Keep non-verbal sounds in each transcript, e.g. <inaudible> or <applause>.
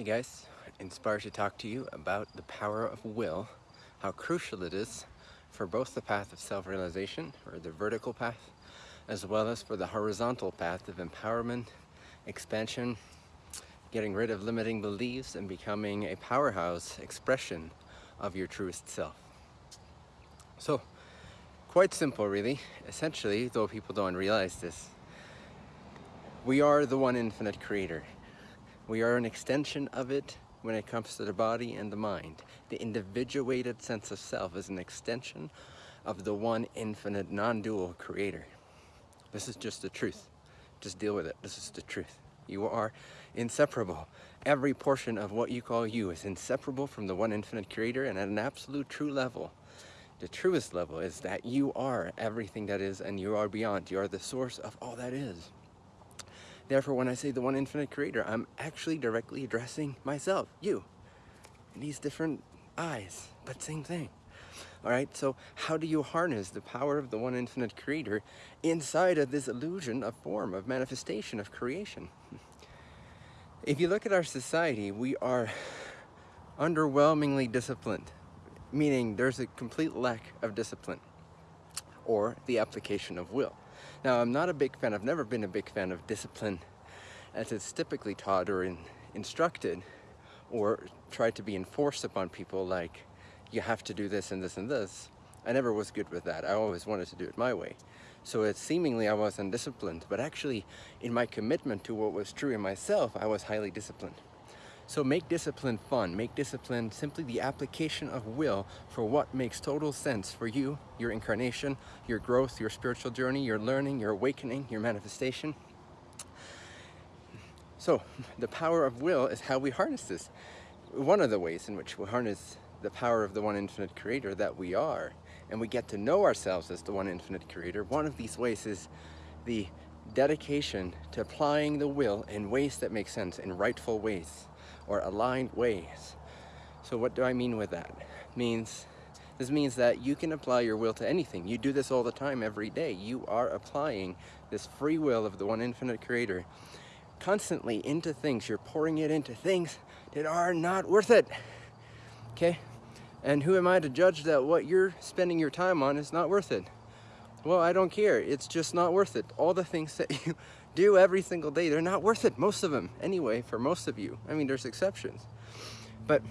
Hey guys, inspired to talk to you about the power of will, how crucial it is for both the path of self-realization, or the vertical path, as well as for the horizontal path of empowerment, expansion, getting rid of limiting beliefs, and becoming a powerhouse expression of your truest self. So, quite simple really. Essentially, though people don't realize this, we are the one infinite creator. We are an extension of it when it comes to the body and the mind. The individuated sense of self is an extension of the one infinite non-dual creator. This is just the truth. Just deal with it. This is the truth. You are inseparable. Every portion of what you call you is inseparable from the one infinite creator and at an absolute true level. The truest level is that you are everything that is and you are beyond. You are the source of all that is. Therefore, when I say the one infinite creator, I'm actually directly addressing myself, you, in these different eyes, but same thing. All right, so how do you harness the power of the one infinite creator inside of this illusion of form, of manifestation, of creation? If you look at our society, we are underwhelmingly disciplined, meaning there's a complete lack of discipline or the application of will. Now, I'm not a big fan, I've never been a big fan of discipline as it's typically taught or in, instructed or tried to be enforced upon people like you have to do this and this and this. I never was good with that. I always wanted to do it my way. So it seemingly I was undisciplined, but actually in my commitment to what was true in myself, I was highly disciplined. So make discipline fun. Make discipline simply the application of will for what makes total sense for you, your incarnation, your growth, your spiritual journey, your learning, your awakening, your manifestation. So the power of will is how we harness this. One of the ways in which we harness the power of the one infinite creator that we are, and we get to know ourselves as the one infinite creator, one of these ways is the dedication to applying the will in ways that make sense, in rightful ways or aligned ways. So what do I mean with that? Means this means that you can apply your will to anything. You do this all the time, every day. You are applying this free will of the one infinite creator constantly into things. You're pouring it into things that are not worth it. Okay? And who am I to judge that what you're spending your time on is not worth it? Well, I don't care. It's just not worth it. All the things that <laughs> you do every single day. They're not worth it, most of them, anyway, for most of you. I mean, there's exceptions. But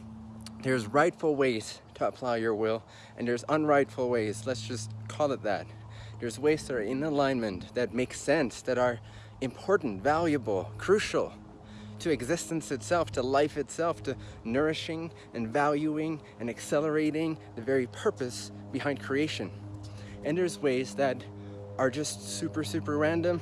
there's rightful ways to apply your will, and there's unrightful ways, let's just call it that. There's ways that are in alignment, that make sense, that are important, valuable, crucial to existence itself, to life itself, to nourishing and valuing and accelerating the very purpose behind creation. And there's ways that are just super, super random,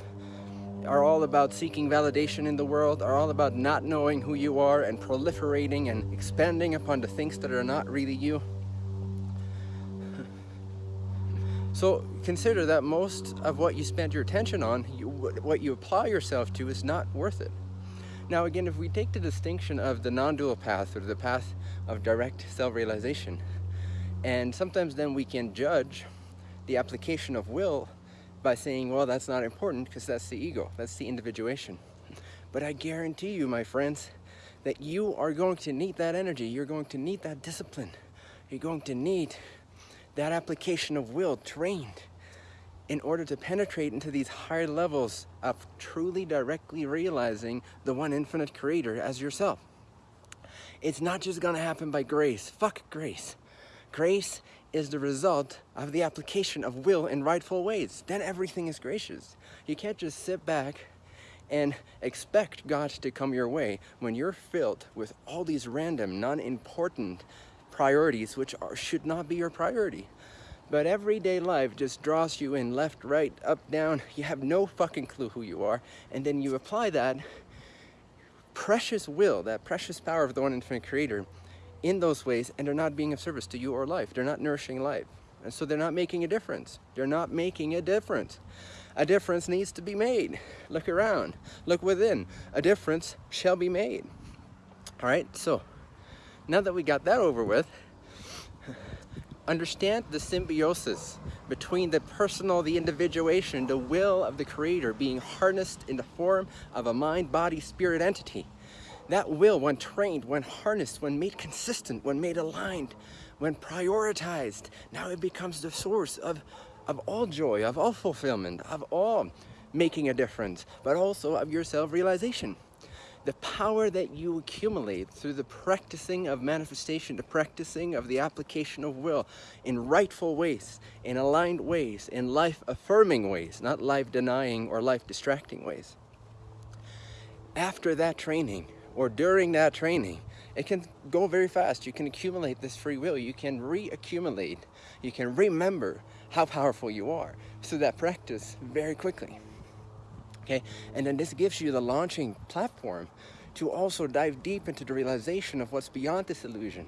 are all about seeking validation in the world, are all about not knowing who you are and proliferating and expanding upon the things that are not really you. <laughs> So consider that most of what you spend your attention on, you, what you apply yourself to is not worth it. Now again, if we take the distinction of the non-dual path or the path of direct self-realization, and sometimes then we can judge the application of will by saying, well, that's not important because that's the ego, that's the individuation. But I guarantee you, my friends, that you are going to need that energy. You're going to need that discipline. You're going to need that application of will trained in order to penetrate into these higher levels of truly directly realizing the one infinite creator as yourself. It's not just gonna happen by grace. Fuck grace. Grace is the result of the application of will in rightful ways. Then everything is gracious. You can't just sit back and expect God to come your way when you're filled with all these random, non-important priorities which are, should not be your priority. But everyday life just draws you in left, right, up, down. You have no fucking clue who you are. And then you apply that precious will, that precious power of the one infinite creator in those ways and they're not being of service to you or life. They're not nourishing life. And so they're not making a difference. They're not making a difference. A difference needs to be made. Look around. Look within. A difference shall be made. All right, so now that we got that over with, understand the symbiosis between the personal, the individuation, the will of the creator being harnessed in the form of a mind, body, spirit entity That will, when trained, when harnessed, when made consistent, when made aligned, when prioritized, now it becomes the source of, of all joy, of all fulfillment, of all making a difference, but also of your self-realization. The power that you accumulate through the practicing of manifestation, the practicing of the application of will in rightful ways, in aligned ways, in life-affirming ways, not life-denying or life-distracting ways. After that training, or during that training, it can go very fast. You can accumulate this free will. You can reaccumulate. You can remember how powerful you are through that practice very quickly. Okay, and then this gives you the launching platform to also dive deep into the realization of what's beyond this illusion.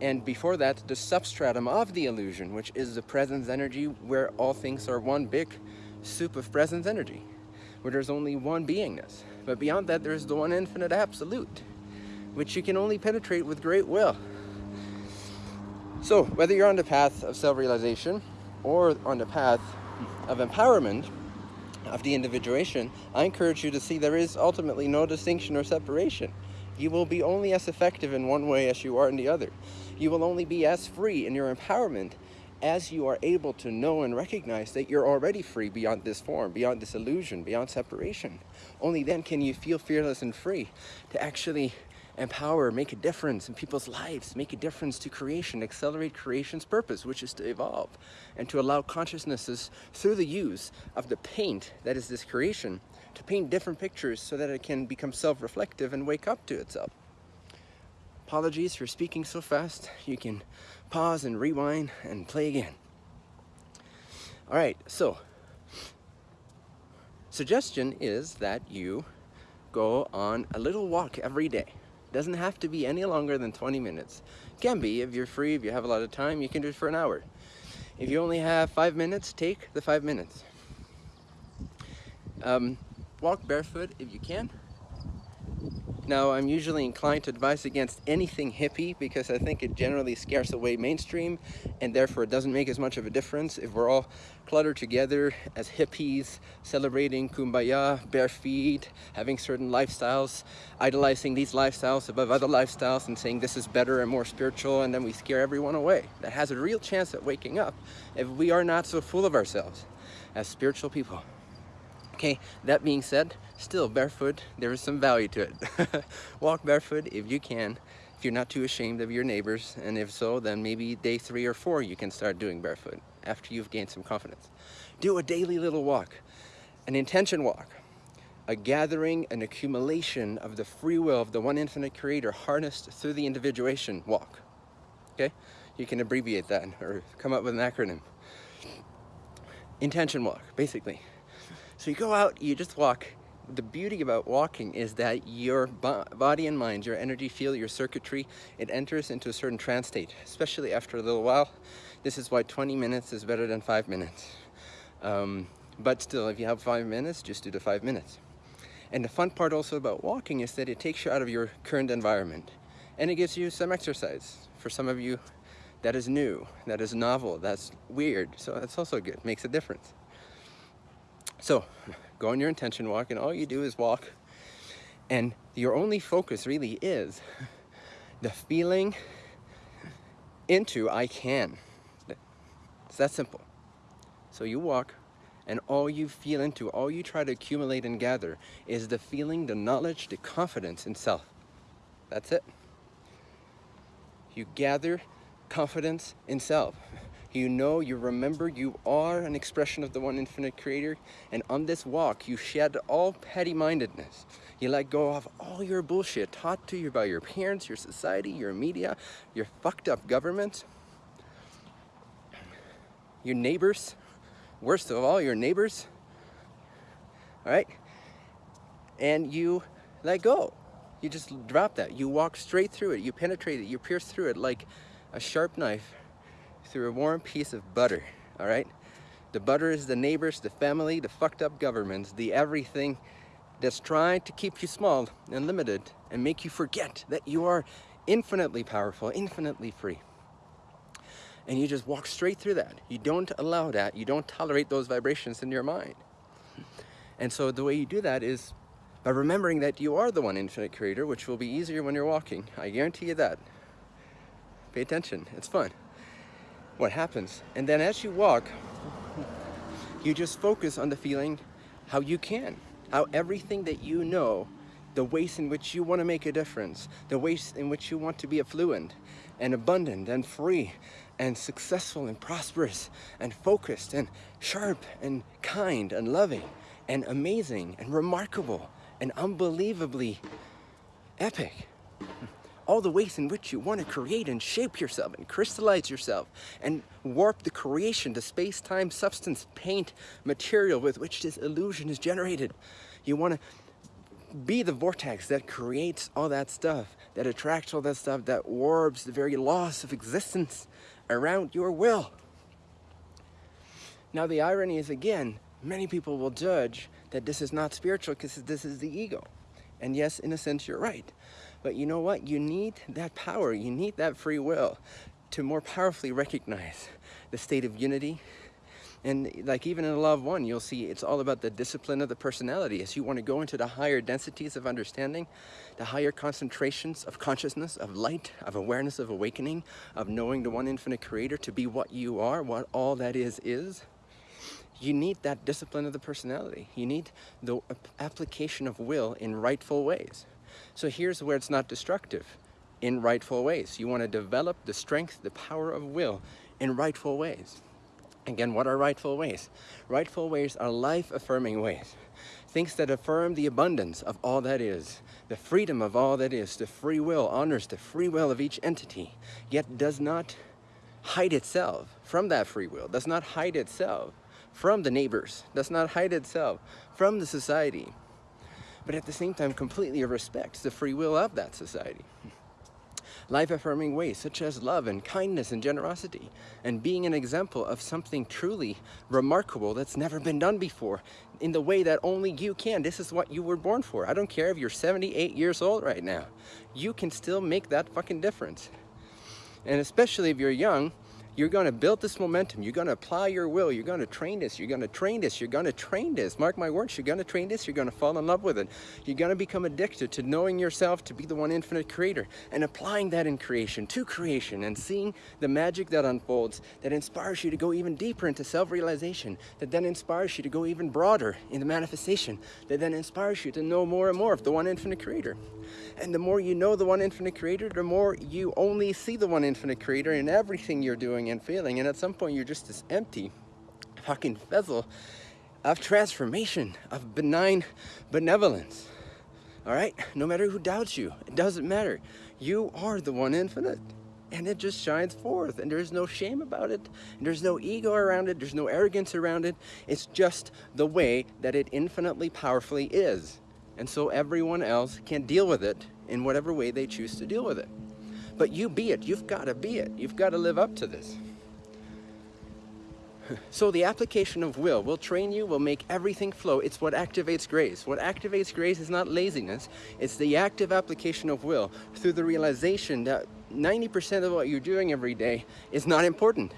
And before that, the substratum of the illusion, which is the presence energy where all things are one big soup of presence energy, where there's only one beingness. But beyond that, there's the one infinite absolute, which you can only penetrate with great will. So whether you're on the path of self-realization or on the path of empowerment, of the individuation, I encourage you to see there is ultimately no distinction or separation. You will be only as effective in one way as you are in the other. You will only be as free in your empowerment as you are able to know and recognize that you're already free beyond this form, beyond this illusion, beyond separation. Only then can you feel fearless and free to actually empower, make a difference in people's lives, make a difference to creation, accelerate creation's purpose, which is to evolve, and to allow consciousnesses through the use of the paint that is this creation to paint different pictures so that it can become self-reflective and wake up to itself. Apologies for speaking so fast. You can pause and rewind and play again. All right, so suggestion is that you go on a little walk every day. Doesn't have to be any longer than 20 minutes. Can be if you're free, if you have a lot of time, you can do it for an hour. If you only have five minutes, take the five minutes. Um, walk barefoot if you can. Now, I'm usually inclined to advise against anything hippie because I think it generally scares away mainstream and therefore it doesn't make as much of a difference if we're all cluttered together as hippies, celebrating kumbaya, bare feet, having certain lifestyles, idolizing these lifestyles above other lifestyles and saying this is better and more spiritual and then we scare everyone away. That has a real chance at waking up if we are not so full of ourselves as spiritual people. Okay, that being said, still barefoot, there is some value to it. <laughs> Walk barefoot if you can, if you're not too ashamed of your neighbors, and if so, then maybe day three or four you can start doing barefoot after you've gained some confidence. Do a daily little walk, an intention walk, a gathering, an accumulation of the free will of the one infinite creator harnessed through the individuation walk. Okay, you can abbreviate that or come up with an acronym. Intention walk, basically. So you go out, you just walk. The beauty about walking is that your body and mind, your energy field, your circuitry, it enters into a certain trance state, especially after a little while. This is why 20 minutes is better than five minutes. Um, but still, if you have five minutes, just do the five minutes. And the fun part also about walking is that it takes you out of your current environment and it gives you some exercise. For some of you, that is new, that is novel, that's weird. So that's also good, makes a difference. So go on your intention walk and all you do is walk and your only focus really is the feeling into I can. It's that simple. So you walk and all you feel into, all you try to accumulate and gather is the feeling, the knowledge, the confidence in self. That's it. You gather confidence in self. You know, you remember you are an expression of the one infinite creator. And on this walk, you shed all petty-mindedness. You let go of all your bullshit taught to you by your parents, your society, your media, your fucked up government, your neighbors, worst of all, your neighbors, all right? And you let go. You just drop that. You walk straight through it. You penetrate it. You pierce through it like a sharp knife through a warm piece of butter, all right? The butter is the neighbors, the family, the fucked up governments, the everything that's trying to keep you small and limited and make you forget that you are infinitely powerful, infinitely free. And you just walk straight through that. You don't allow that. You don't tolerate those vibrations in your mind. And so the way you do that is by remembering that you are the one infinite creator, which will be easier when you're walking. I guarantee you that. Pay attention, it's fun. What happens? And then as you walk, you just focus on the feeling how you can, how everything that you know, the ways in which you want to make a difference, the ways in which you want to be affluent and abundant and free and successful and prosperous and focused and sharp and kind and loving and amazing and remarkable and unbelievably epic. All the ways in which you want to create and shape yourself and crystallize yourself and warp the creation, the space-time substance, paint, material with which this illusion is generated. You want to be the vortex that creates all that stuff, that attracts all that stuff, that warps the very loss of existence around your will. Now the irony is again, many people will judge that this is not spiritual because this is the ego. And yes, in a sense, you're right. But you know what? You need that power, you need that free will to more powerfully recognize the state of unity. And like even in the law of one, you'll see it's all about the discipline of the personality. As you want to go into the higher densities of understanding, the higher concentrations of consciousness, of light, of awareness, of awakening, of knowing the one infinite creator to be what you are, what all that is is, you need that discipline of the personality. You need the application of will in rightful ways. So here's where it's not destructive, in rightful ways. You want to develop the strength, the power of will in rightful ways. Again, what are rightful ways? Rightful ways are life-affirming ways. Things that affirm the abundance of all that is, the freedom of all that is, the free will, honors the free will of each entity, yet does not hide itself from that free will, does not hide itself from the neighbors, does not hide itself from the society, but at the same time completely respects the free will of that society. Life-affirming ways such as love and kindness and generosity, and being an example of something truly remarkable that's never been done before in the way that only you can. This is what you were born for. I don't care if you're 78 years old right now. You can still make that fucking difference. And especially if you're young, you're going to build this momentum. You're going to apply your will. You're going to train this. You're going to train this. You're going to train this. Mark my words, you're going to train this. You're going to fall in love with it. You're going to become addicted to knowing yourself to be the one infinite creator and applying that in creation, to creation, and seeing the magic that unfolds that inspires you to go even deeper into self-realization, that then inspires you to go even broader in the manifestation, that then inspires you to know more and more of the one infinite creator. And the more you know the one infinite creator, the more you only see the one infinite creator in everything you're doing and feeling. And at some point, you're just this empty fucking vessel of transformation, of benign benevolence. All right? No matter who doubts you, it doesn't matter. You are the one infinite. And it just shines forth, and there's no shame about it, and there's no ego around it, there's no arrogance around it. It's just the way that it infinitely powerfully is. And so everyone else can deal with it in whatever way they choose to deal with it. But you be it. You've got to be it. You've got to live up to this. <laughs> So the application of will will train you, will make everything flow. It's what activates grace. What activates grace is not laziness. It's the active application of will through the realization that 90% of what you're doing every day is not important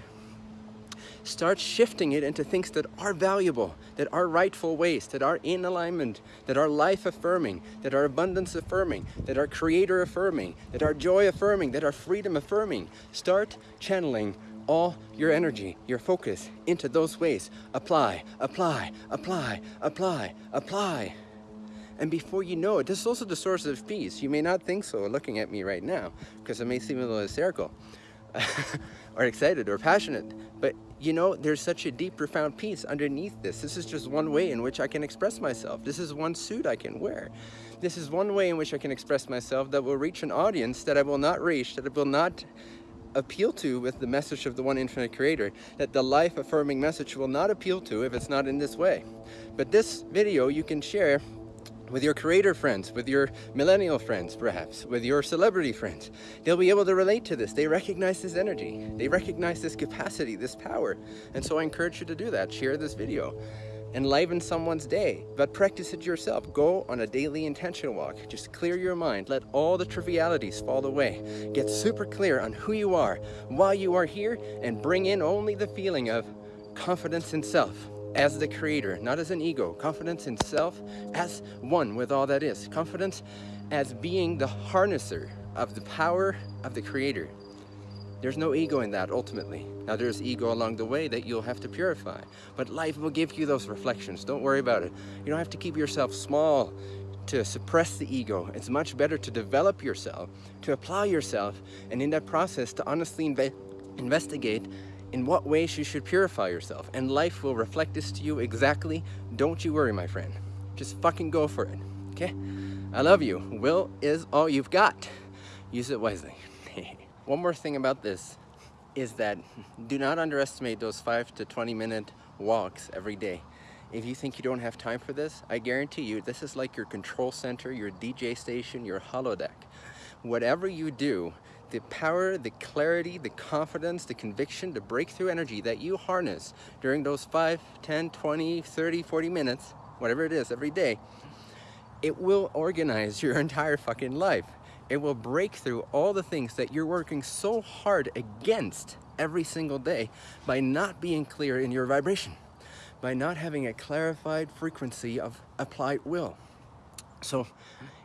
start shifting it into things that are valuable, that are rightful ways, that are in alignment, that are life affirming, that are abundance affirming, that are creator affirming, that are joy affirming, that are freedom affirming. Start channeling all your energy, your focus into those ways. Apply, apply, apply, apply, apply. And before you know it, this is also the source of peace. You may not think so looking at me right now, because it may seem a little hysterical. <laughs> or excited or passionate. But you know, there's such a deep, profound peace underneath this. This is just one way in which I can express myself. This is one suit I can wear. This is one way in which I can express myself that will reach an audience that I will not reach, that I will not appeal to with the message of the one infinite creator, that the life affirming message will not appeal to if it's not in this way. But this video you can share with your creator friends, with your millennial friends perhaps, with your celebrity friends. They'll be able to relate to this. They recognize this energy. They recognize this capacity, this power. And so I encourage you to do that. Share this video. Enliven someone's day, but practice it yourself. Go on a daily intention walk. Just clear your mind. Let all the trivialities fall away. Get super clear on who you are, why you are here, and bring in only the feeling of confidence in self as the creator, not as an ego. Confidence in self as one with all that is. Confidence as being the harnesser of the power of the creator. There's no ego in that ultimately. Now there's ego along the way that you'll have to purify, but life will give you those reflections. Don't worry about it. You don't have to keep yourself small to suppress the ego. It's much better to develop yourself, to apply yourself, and in that process to honestly inve investigate in what ways you should purify yourself. And life will reflect this to you exactly. Don't you worry, my friend. Just fucking go for it, okay? I love you. Will is all you've got. Use it wisely. <laughs> One more thing about this is that do not underestimate those 5 to 20 minute walks every day. If you think you don't have time for this, I guarantee you this is like your control center, your DJ station, your holodeck. Whatever you do, the power, the clarity, the confidence, the conviction, the breakthrough energy that you harness during those 5, 10, 20, 30, 40 minutes, whatever it is every day, it will organize <laughs> your entire fucking life. It will break through all the things that you're working so hard against every single day by not being clear in your vibration, by not having a clarified frequency of applied will. So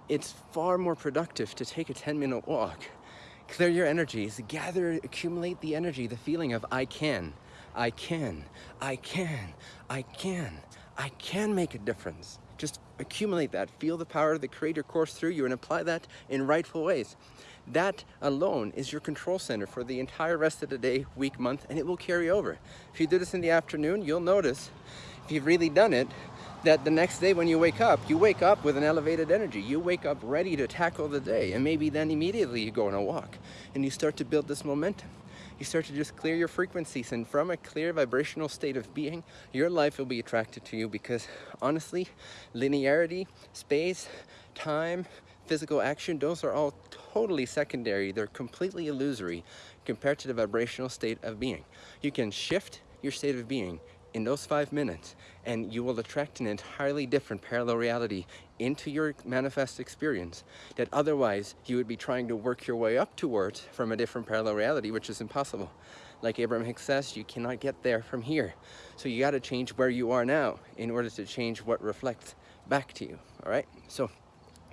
it's far more productive to take a 10 minute walk, clear your energies, gather, accumulate the energy, the feeling of I can, I can, I can, I can, I can make a difference. Just accumulate that, feel the power of the creator course through you and apply that in rightful ways. That alone is your control center for the entire rest of the day, week, month, and it will carry over. If you do this in the afternoon, you'll notice, if you've really done it, that the next day when you wake up, you wake up with an elevated energy. You wake up ready to tackle the day, and maybe then immediately you go on a walk, and you start to build this momentum you start to just clear your frequencies and from a clear vibrational state of being, your life will be attracted to you because honestly, linearity, space, time, physical action, those are all totally secondary. They're completely illusory compared to the vibrational state of being. You can shift your state of being in those five minutes and you will attract an entirely different parallel reality into your manifest experience that otherwise you would be trying to work your way up towards from a different parallel reality which is impossible. Like Abraham Hicks says you cannot get there from here. So you got to change where you are now in order to change what reflects back to you all right? So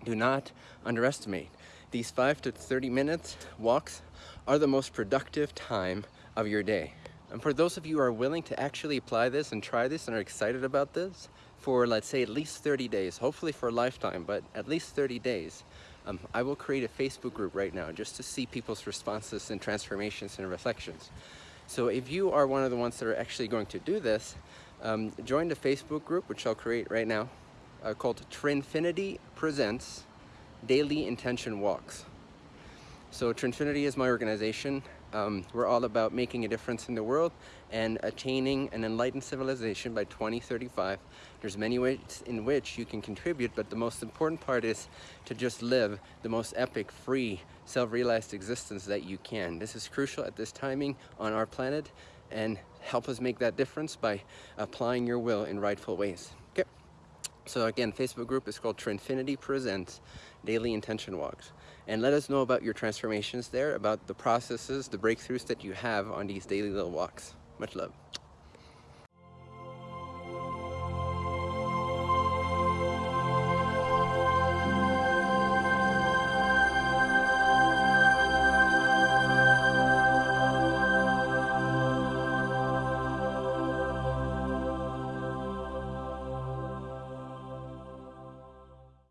do not underestimate. These 5 to 30 minutes walks are the most productive time of your day and for those of you who are willing to actually apply this and try this and are excited about this for let's say at least 30 days, hopefully for a lifetime, but at least 30 days, um, I will create a Facebook group right now just to see people's responses and transformations and reflections. So if you are one of the ones that are actually going to do this, um, join the Facebook group, which I'll create right now, uh, called Trinfinity Presents Daily Intention Walks. So Trinfinity is my organization. Um, we're all about making a difference in the world and attaining an enlightened civilization by 2035. There's many ways in which you can contribute, but the most important part is to just live the most epic, free, self-realized existence that you can. This is crucial at this timing on our planet and help us make that difference by applying your will in rightful ways. Okay. So again, Facebook group is called Trinfinity Presents Daily Intention Walks and let us know about your transformations there, about the processes, the breakthroughs that you have on these daily little walks. Much love.